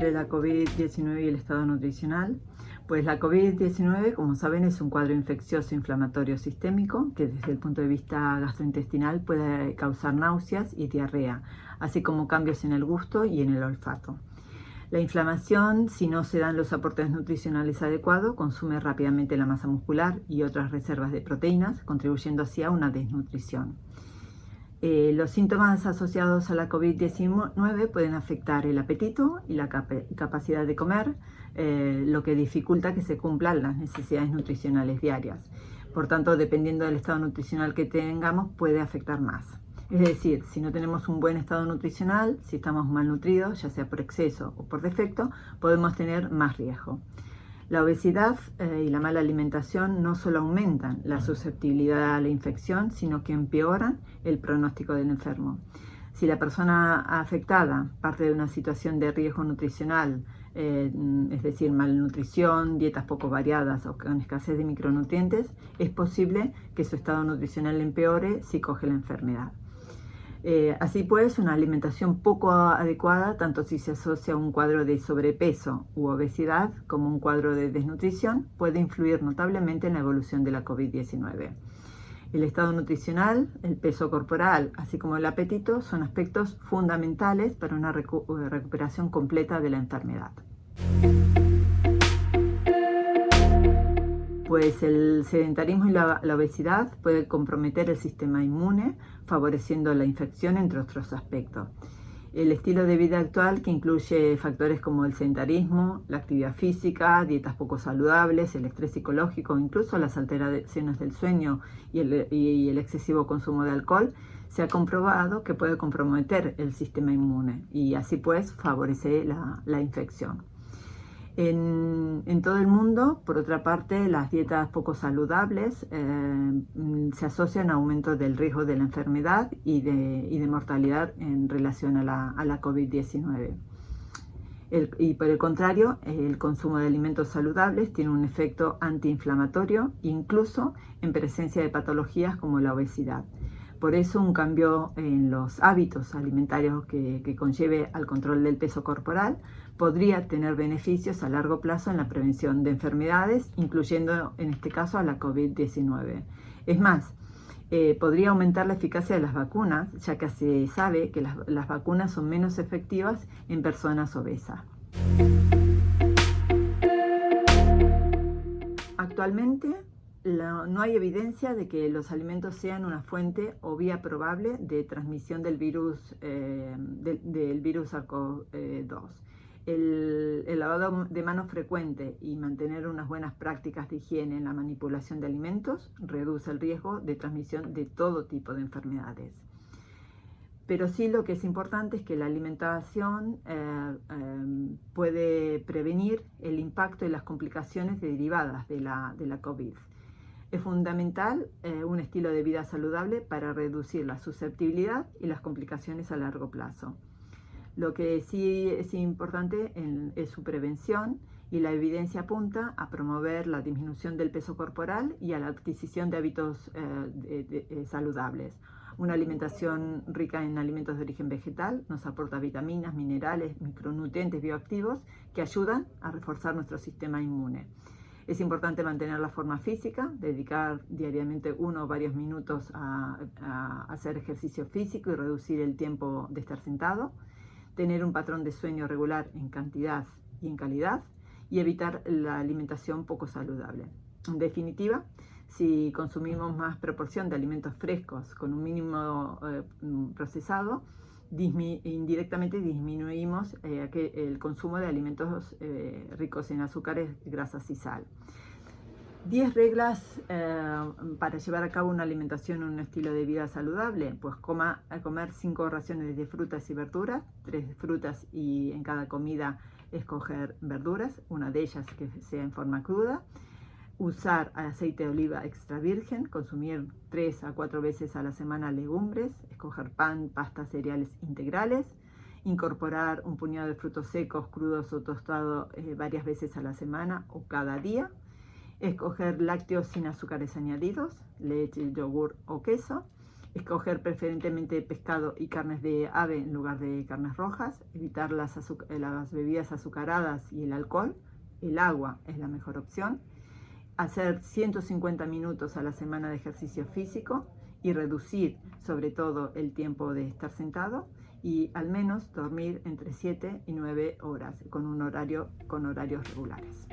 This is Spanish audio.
entre la COVID-19 y el estado nutricional? Pues la COVID-19, como saben, es un cuadro infeccioso inflamatorio sistémico que desde el punto de vista gastrointestinal puede causar náuseas y diarrea, así como cambios en el gusto y en el olfato. La inflamación, si no se dan los aportes nutricionales adecuados, consume rápidamente la masa muscular y otras reservas de proteínas, contribuyendo así a una desnutrición. Eh, los síntomas asociados a la COVID-19 pueden afectar el apetito y la capacidad de comer, eh, lo que dificulta que se cumplan las necesidades nutricionales diarias. Por tanto, dependiendo del estado nutricional que tengamos, puede afectar más. Es decir, si no tenemos un buen estado nutricional, si estamos malnutridos, ya sea por exceso o por defecto, podemos tener más riesgo. La obesidad eh, y la mala alimentación no solo aumentan la susceptibilidad a la infección, sino que empeoran el pronóstico del enfermo. Si la persona afectada parte de una situación de riesgo nutricional, eh, es decir, malnutrición, dietas poco variadas o con escasez de micronutrientes, es posible que su estado nutricional empeore si coge la enfermedad. Eh, así pues, una alimentación poco adecuada, tanto si se asocia a un cuadro de sobrepeso u obesidad como un cuadro de desnutrición, puede influir notablemente en la evolución de la COVID-19. El estado nutricional, el peso corporal, así como el apetito, son aspectos fundamentales para una recuperación completa de la enfermedad. Pues el sedentarismo y la, obesidad pueden comprometer el sistema inmune, favoreciendo la infección, entre otros aspectos. El estilo de vida actual, que incluye factores como el sedentarismo, la actividad física, dietas poco saludables, el estrés psicológico, incluso las alteraciones del sueño y el, excesivo consumo de alcohol, se ha comprobado que puede comprometer el sistema inmune y así pues favorece la infección. En, todo el mundo, por otra parte, las dietas poco saludables eh, se asocian a aumento del riesgo de la enfermedad y de, mortalidad en relación a la, COVID-19. y por el contrario, el consumo de alimentos saludables tiene un efecto antiinflamatorio, incluso en presencia de patologías como la obesidad. Por eso un cambio en los hábitos alimentarios que, conlleve al control del peso corporal podría tener beneficios a largo plazo en la prevención de enfermedades, incluyendo en este caso a la COVID-19. Es más, eh, podría aumentar la eficacia de las vacunas, ya que se sabe que las, las vacunas son menos efectivas en personas obesas. Actualmente no hay evidencia de que los alimentos sean una fuente o vía probable de transmisión del virus, eh, del virus SARS-CoV-2. El, lavado de manos frecuente y mantener unas buenas prácticas de higiene en la manipulación de alimentos reduce el riesgo de transmisión de todo tipo de enfermedades. Pero sí lo que es importante es que la alimentación eh, eh, puede prevenir el impacto y las complicaciones derivadas de la COVID. Es fundamental eh, un estilo de vida saludable para reducir la susceptibilidad y las complicaciones a largo plazo. Lo que sí es importante es su prevención y la evidencia apunta a promover la disminución del peso corporal y a la adquisición de hábitos eh, eh, saludables. Una alimentación rica en alimentos de origen vegetal nos aporta vitaminas, minerales, micronutrientes bioactivos que ayudan a reforzar nuestro sistema inmune. Es importante mantener la forma física, dedicar diariamente uno o varios minutos a, hacer ejercicio físico y reducir el tiempo de estar sentado, tener un patrón de sueño regular en cantidad y en calidad y evitar la alimentación poco saludable. En definitiva, si consumimos más proporción de alimentos frescos con un mínimo eh, procesado, indirectamente disminuimos eh, el consumo de alimentos eh, ricos en azúcares, grasas y sal. 10 reglas eh, para llevar a cabo una alimentación, un estilo de vida saludable. Pues coma, comer 5 raciones de frutas y verduras, 3 frutas y en cada comida escoger verduras, una de ellas que sea en forma cruda usar aceite de oliva extra virgen, consumir 3 a 4 veces a la semana legumbres, escoger pan, pasta, cereales integrales, incorporar un puñado de frutos secos, crudos o tostados eh, varias veces a la semana o cada día, escoger lácteos sin azúcares añadidos, leche, yogur o queso, escoger preferentemente pescado y carnes de ave en lugar de carnes rojas, evitar las, las bebidas azucaradas y el alcohol, el agua es la mejor opción, hacer 150 minutos a la semana de ejercicio físico y reducir sobre todo el tiempo de estar sentado y al menos dormir entre 7 y 9 horas con un horario con horarios regulares.